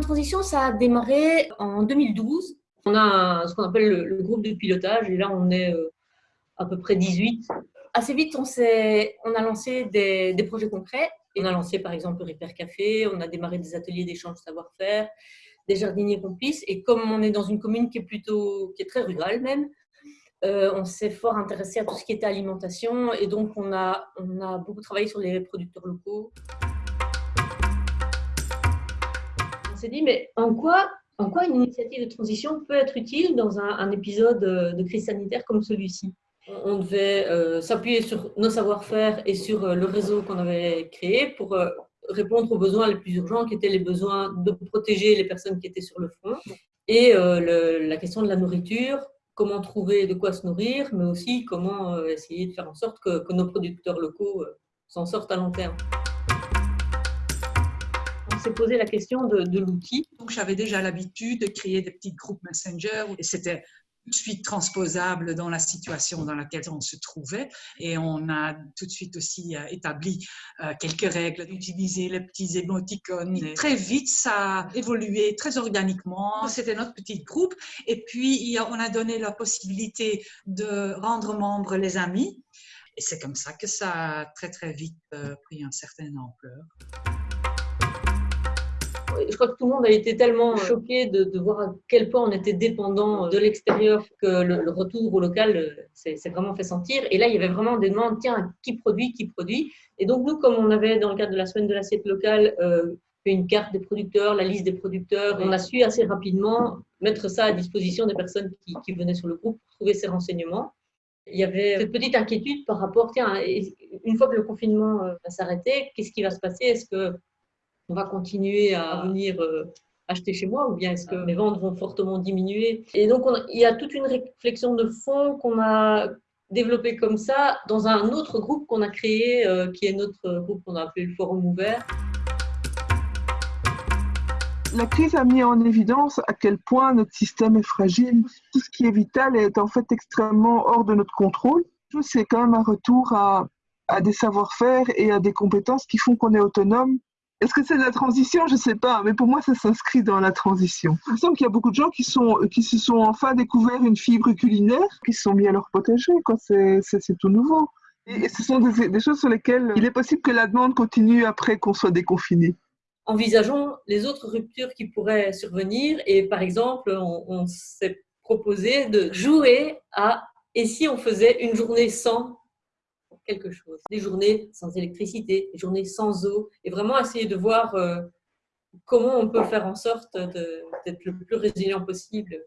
transition, ça a démarré en 2012. On a ce qu'on appelle le, groupe de pilotage et là, on est euh, à peu près 18. Assez vite, on, a lancé des, projets concrets. On a lancé par exemple le Repair Café, on a démarré des ateliers d'échange savoir-faire, des jardiniers complices. Et comme on est dans une commune qui est plutôt, qui est très rurale même, euh, on s'est fort intéressé à tout ce qui était alimentation et donc on a beaucoup travaillé sur les producteurs locaux. S'est dit, mais en quoi, en quoi une initiative de transition peut être utile dans un, épisode de crise sanitaire comme celui-ci? On devait euh, s'appuyer sur nos savoir-faire et sur euh, le réseau qu'on avait créé pour répondre aux besoins les plus urgents, qui étaient les besoins de protéger les personnes qui étaient sur le front, et la question de la nourriture, comment trouver de quoi se nourrir, mais aussi comment euh, essayer de faire en sorte que, nos producteurs locaux euh, s'en sortent à long terme. S'est posé la question de, de l'outil. Donc j'avais déjà l'habitude de créer des petits groupes Messenger et c'était tout de suite transposable dans la situation dans laquelle on se trouvait. Et on a tout de suite aussi euh, établi euh, quelques règles d'utiliser les petits émoticônes. très vite, ça a évolué très organiquement. C'était notre petit groupe. Et puis, on a donné la possibilité de rendre membres les amis. Et c'est comme ça que ça a très, très vite euh, pris une certaine ampleur je crois que tout le monde a été tellement choqué de, voir à quel point on était dépendant de l'extérieur que le, retour au local euh, s'est vraiment fait sentir. Et là, il y avait vraiment des demandes, tiens, qui produit, qui produit? Et donc, nous, comme on avait dans le cadre de la semaine de l'assiette locale, euh, fait une carte des producteurs, la liste des producteurs, on a su assez rapidement mettre ça à disposition des personnes qui, qui venaient sur le groupe pour trouver ces renseignements. Il y avait cette petite inquiétude par rapport, tiens, une fois que le confinement euh, va s'arrêter, qu'est-ce qui va se passer? Est-ce que on va continuer à venir euh, acheter chez moi ou bien est-ce que mes ventes vont fortement diminuer? Et donc, il y a toute une réflexion de fond qu'on a développée comme ça dans un autre groupe qu'on a créé, euh, qui est notre groupe qu'on a appelé le Forum ouvert. La crise a mis en évidence à quel point notre système est fragile. Tout ce qui est vital est en fait extrêmement hors de notre contrôle. C'est quand même un retour à des savoir-faire et à des compétences qui font qu'on est autonome est-ce que c'est de la transition? Je ne sais pas, mais pour moi, ça s'inscrit dans la transition. Il me semble qu'il y a beaucoup de gens qui, se sont enfin découvert une fibre culinaire, qui se sont mis à leur potager. C'est tout nouveau. Et, ce sont des, choses sur lesquelles il est possible que la demande continue après qu'on soit déconfiné. Envisageons les autres ruptures qui pourraient survenir. Et par exemple, on s'est proposé de jouer à et si on faisait une journée sans quelque chose. Des journées sans électricité, des journées sans eau, et vraiment essayer de voir euh, comment on peut faire en sorte d'être le plus résilient possible.